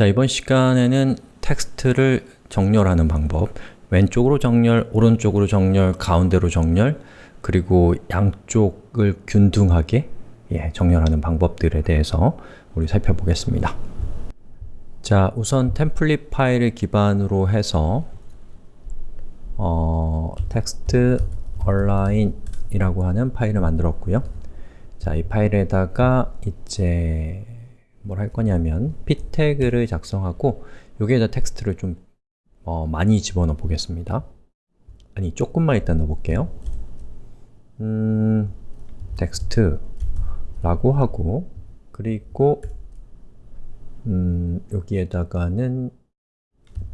자, 이번 시간에는 텍스트를 정렬하는 방법. 왼쪽으로 정렬, 오른쪽으로 정렬, 가운데로 정렬 그리고 양쪽을 균등하게 예, 정렬하는 방법들에 대해서 우리 살펴보겠습니다. 자, 우선 템플릿 파일을 기반으로 해서 어, text align 이라고 하는 파일을 만들었고요. 자, 이 파일에다가 이제 뭘 할 거냐면 p 태그를 작성하고 여기에다 텍스트를 좀 어, 많이 집어넣어 보겠습니다. 아니, 조금만 일단 넣어볼게요. 음, 텍스트 라고 하고 그리고 음, 여기에다가는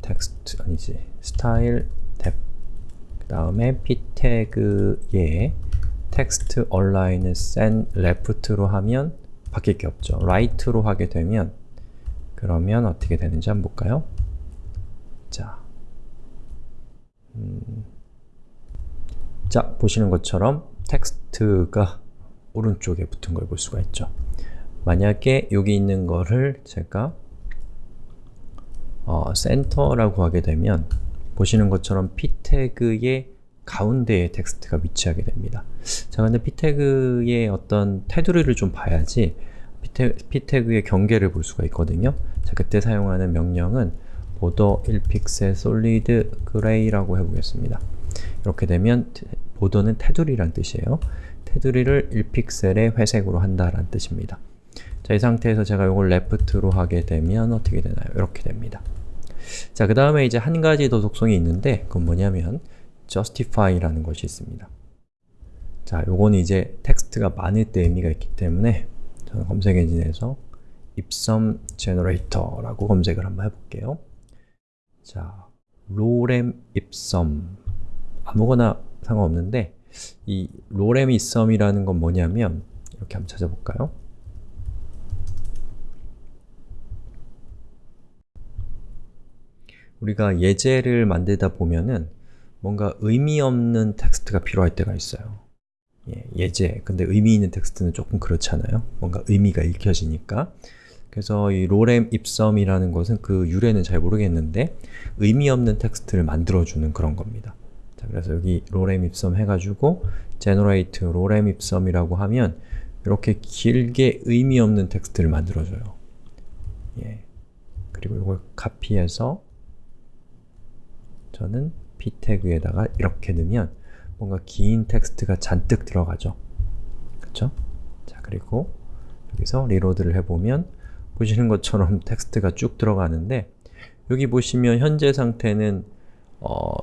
텍스트, 아니지, 스타일 태그 다음에 p 태그에 text align을 센 left로 하면 바뀔 게 없죠. right로 하게 되면 그러면 어떻게 되는지 한번 볼까요? 자, 음, 자 보시는 것처럼 텍스트가 오른쪽에 붙은 걸 볼 수가 있죠. 만약에 여기 있는 거를 제가 어, center라고 하게 되면 보시는 것처럼 p 태그의 가운데에 텍스트가 위치하게 됩니다. 자, 근데 p 태그의 어떤 테두리를 좀 봐야지 p 태그의 경계를 볼 수가 있거든요. 자, 그때 사용하는 명령은 border 1픽셀 solid gray라고 해보겠습니다. 이렇게 되면 보더는 테두리란 뜻이에요. 테두리를 1픽셀의 회색으로 한다라는 뜻입니다. 자, 이 상태에서 제가 이걸 left로 하게 되면 어떻게 되나요? 이렇게 됩니다. 자, 그 다음에 이제 한 가지 더 속성이 있는데 그건 뭐냐면 justify라는 것이 있습니다. 자, 요거는 이제 텍스트가 많을 때 의미가 있기 때문에 저는 검색 엔진에서 ipsum generator라고 검색을 한번 해볼게요. 자, lorem ipsum 아무거나 상관없는데 이 lorem ipsum이라는 건 뭐냐면 이렇게 한번 찾아볼까요? 우리가 예제를 만들다 보면은 뭔가 의미 없는 텍스트가 필요할 때가 있어요. 예, 제 근데 의미 있는 텍스트는 조금 그렇잖아요. 뭔가 의미가 읽혀지니까. 그래서 이 lorem ipsum이라는 것은 그 유래는 잘 모르겠는데 의미 없는 텍스트를 만들어주는 그런 겁니다. 자, 그래서 여기 lorem ipsum 해가지고 generate lorem ipsum이라고 하면 이렇게 길게 의미 없는 텍스트를 만들어줘요. 예. 그리고 이걸 카피해서 저는 p 태그에다가 이렇게 넣으면 뭔가 긴 텍스트가 잔뜩 들어가죠. 그쵸? 자, 그리고 여기서 reload를 해보면 보시는 것처럼 텍스트가 쭉 들어가는데 여기 보시면 현재 상태는 어,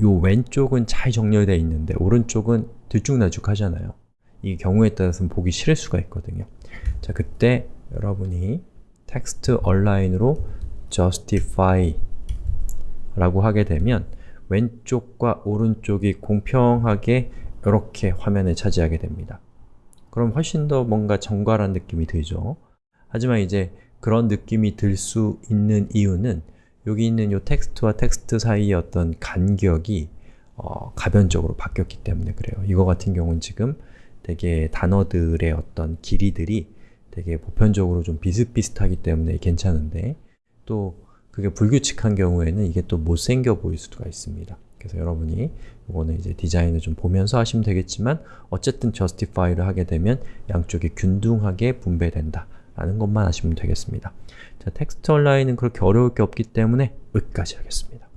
요 왼쪽은 잘 정렬되어 있는데 오른쪽은 들쭉날쭉 하잖아요. 이 경우에 따라서는 보기 싫을 수가 있거든요. 자, 그때 여러분이 text align으로 justify 라고 하게 되면 왼쪽과 오른쪽이 공평하게 이렇게 화면을 차지하게 됩니다. 그럼 훨씬 더 뭔가 정갈한 느낌이 들죠. 하지만 이제 그런 느낌이 들 수 있는 이유는 여기 있는 이 텍스트와 텍스트 사이의 어떤 간격이 어, 가변적으로 바뀌었기 때문에 그래요. 이거 같은 경우는 지금 되게 단어들의 어떤 길이들이 되게 보편적으로 좀 비슷비슷하기 때문에 괜찮은데 또 그게 불규칙한 경우에는 이게 또 못생겨 보일 수가 있습니다. 그래서 여러분이 이거는 이제 디자인을 좀 보면서 하시면 되겠지만 어쨌든 justify를 하게 되면 양쪽이 균등하게 분배된다 라는 것만 아시면 되겠습니다. 자, 텍스트 얼라인은 그렇게 어려울 게 없기 때문에 여기까지 하겠습니다.